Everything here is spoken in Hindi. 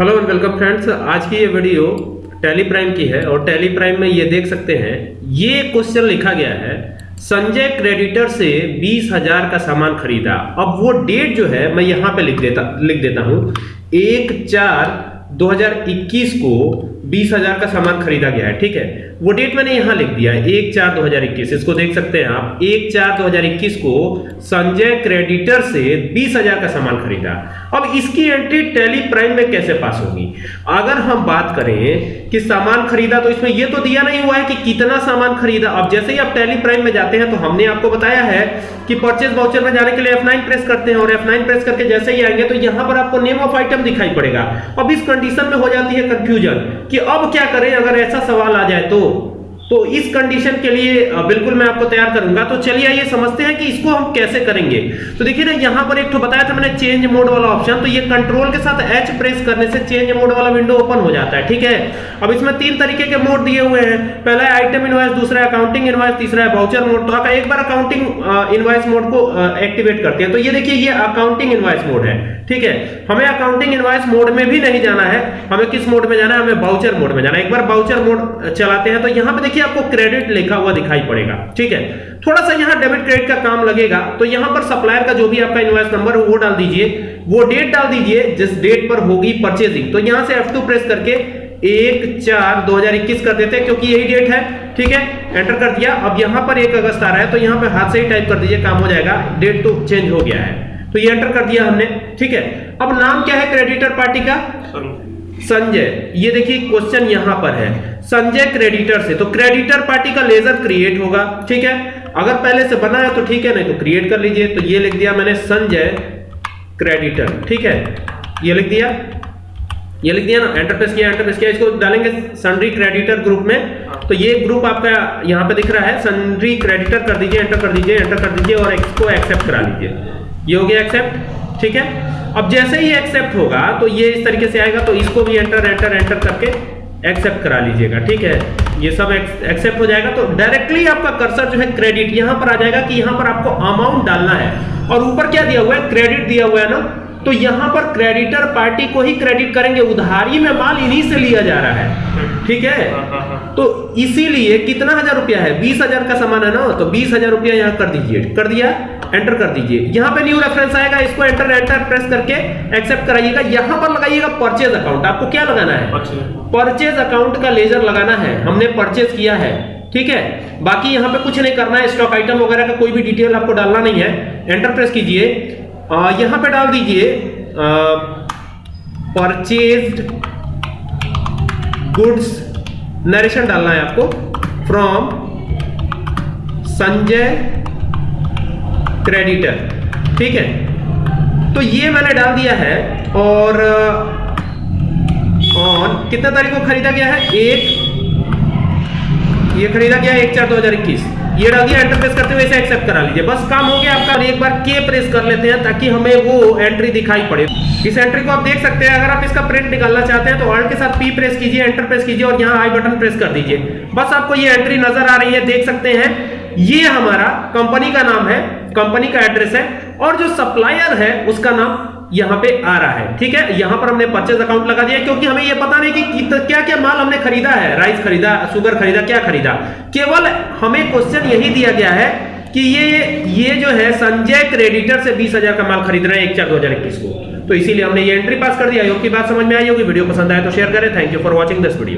हेलो एंड वेलकम फ्रेंड्स आज की ये वीडियो टैली प्राइम की है और टैली प्राइम में ये देख सकते हैं, ये क्वेश्चन लिखा गया है, संजय क्रेडिटर से बीस हज़ार का सामान खरीदा। अब वो डेट जो है, मैं यहाँ पे लिख देता लिख देता हूँ। एक चार 2021 को बीस हज़ार का सामान खरीदा गया है, ठीक है? वो डेट मैंने यहाँ लिख दिया है, एक चार 2021 इसको देख सकते हैं आप, एक चार 2021 को संजय क्रेडिटर से बीस हज़ार का सामान खरीदा। अब इसकी एंट्री टैली प्राइम में कैसे पास होगी? अगर हम बात करें कि सामान खरीदा तो इसमें ये तो दिया नहीं हुआ है कि कितना सामान खरीदा। अब जैसे ही आप टैली प्राइम में जाते हैं तो हमने आपको बताया है कि परचेज वाउचर में जाने के लिए F9 प्रेस करते हैं और F9 प्रेस करके जैसे ही आएँगे तो यहाँ पर आपको नेम ऑफ़ आइटम दिखाई पड़ेगा। अब इस कंडीशन में हो जाती है कंफ्यूजन कि अब क्या करें? अगर ऐसा सवाल आ जाए तो तो इस कंडीशन के लिए बिल्कुल मैं आपको तैयार करूँगा। तो चलिए आइए, समझते हैं कि इसको हम कैसे करेंगे। तो देखिए ना, यहाँ पर एक तो बताया था मैंने चेंज मोड वाला ऑप्शन तो ये कंट्रोल के साथ एच प्रेस करने से चेंज मोड वाला विंडो ओपन हो जाता है, ठीक है? अब इसमें तीन तरीके के मोड दिए हुए हैं। पहला है आइटम इनवाइस दूसरा अकाउंटिंग इनवाइस तीसरा है वाउचर मोड तो एक बार अकाउंटिंग इनवाइस मोड को एक्टिवेट करते हैं। तो ये देखिए, ये अकाउंटिंग इनवाइस मोड है, ठीक है? हमें अकाउंटिंग इनवाइस मोड में भी नहीं जाना है। हमें किस मोड में जाना है? हमें वाउचर मोड में जाना है। एक बार वाउचर मोड चलाते हैं। तो यहाँ पे देखिए आपको क्रेडिट लिखा हुआ दिखाई पड़ेगा ठीक है? थोड़ा सा यहाँ डेबिट क्रेडिट का काम लगेगा तो यहाँ पर सप्लायर का जो भी आपका इनवाइस नंबर है वो डाल दीजिए। वो डेट डाल दीजिए जिस डेट पर होगी परचेजिंग तो यहाँ से F2 प्रेस करके एक चार 2021 कर देते हैं क्योंकि यही डेट है ठीक है? एंटर कर दिया। अब यहाँ पर एक अगस्त आ रहा है तो यहाँ पे हाथ से ही टाइप कर दीजिए काम हो जाएगा। डेट तो चेंज हो गया है। तो ये एंटर कर दिया हमने ठीक है? अब नाम क्या है क्रेडिटर पार्टी का? संजय। ये देखिए क्वेश्चन यहाँ पर है। संजय क्रेडिटर से तो क्रेडिटर पार्टी का लेजर क्रिएट होगा, ठीक है? अगर पहले से बना है तो ठीक है, नहीं तो क्रिएट कर लीजिए। तो ये लिख दिया मैंने संजय क्रेडिटर ठीक है? ये लिख दिया? ये लिख दिया ना? एंटर प्रेस किया एंटर प्रेस किया। इसको डालेंगे सन्ड्री क्रेडिटर ग्रुप में। तो ये ग्रुप आपका यहाँ पे दिख रहा है। सन्ड्री क्रेडिटर कर दीजिए एंटर कर दीजिए एंटर कर दीजिए और इसको एक्सेप्ट करा लीजिए। ये हो गया एक्सेप्ट ठीक है? अब जैसे ही एक्सेप्ट होगा तो ये इस तरीके से आएगा। तो इसको भी एंटर एंटर एंटर करके एक्सेप्ट करा लीजिएगा, ठीक है? ये सब एक्सेप्ट हो जाएगा तो डायरेक्टली आपका कर्सर जो है क्रेडिट यहाँ पर आ जाएगा कि यहाँ पर आपको अमाउंट डालना है। और ऊपर क्या दिया हुआ है? क्रेडिट दिया हुआ है ना? तो यहाँ पर क्रेडिटर पार्टी को ही क्रेडिट करेंगे। उधारी में माल इन्हीं से लिया जा रहा है। ठीक है? तो इसीलिए कितना हज़ार रुपया है? बीस हज़ार का सामान है ना? तो बीस हज़ार रुपया यहाँ कर दीजिए। कर दिया? एंटर कर दीजिए। यहाँ पे न्यू रेफरेंस आएगा इसको एंटर एंटर प्रेस करके एक्सेप्ट कराइएगा। यहाँ पर लगाइएगा परचेज अकाउंट आपको क्या लगाना है? परचेज अकाउंट का लेजर लगाना है। हमने परचेज किया है। ठीक है? बाकी यहाँ पे कुछ नहीं करना है। स्टॉक आइटम वगैरह का कोई भी डिटेल आपको डालना नहीं है। एंटर प्रेस कीजिए। यहाँ पे डाल दीजिए परचेज्ड गुड्स नरेशन डालना है आपको फ्रॉम संजय क्रेडिटर ठीक है? तो ये मैंने डाल दिया है, और ऑन कितने तारीख को खरीदा गया है? एक, ये खरीदा गया है एक चार दो हज़ार इक्कीस। ये डाल दिया एंटर प्रेस करते हुए इसे एक्सेप्ट करा लीजिए। बस काम हो गया आपका। एक बार के प्रेस कर लेते हैं ताकि हमें वो एंट्री दिखाई पड़े। इस एंट्री को आप देख सकते हैं। अगर आप इसका प्रिंट निकालना चाहते हैं तो ऑल्ट के साथ पी प्रेस कीजिए एंटर प्रेस कीजिए और यहाँ आई बटन प्रेस कर दीजिए। बस आपको ये एंट्री नज़र आ रही है। देख सकते हैं। ये हमारा कंपनी का नाम है। कंपनी का एड्रेस है। और जो सप्लायर है, उसका नाम यहाँ पे आ रहा है, ठीक है? यहाँ पर हमने परचेज अकाउंट लगा दिया क्योंकि हमें यह पता नहीं कि क्या क्या माल हमने खरीदा है राइस खरीदा शुगर खरीदा, क्या खरीदा। केवल हमें क्वेश्चन यही दिया गया है कि ये ये जो है संजय क्रेडिटर से बीस हज़ार का माल खरीद रहे हैं एक चार दो हज़ार इक्कीस को। तो इसीलिए हमने ये एंट्री पास कर दिया। योग की बात समझ में आई होगी। वीडियो पसंद आए तो शेयर करें। Thank you for watching this video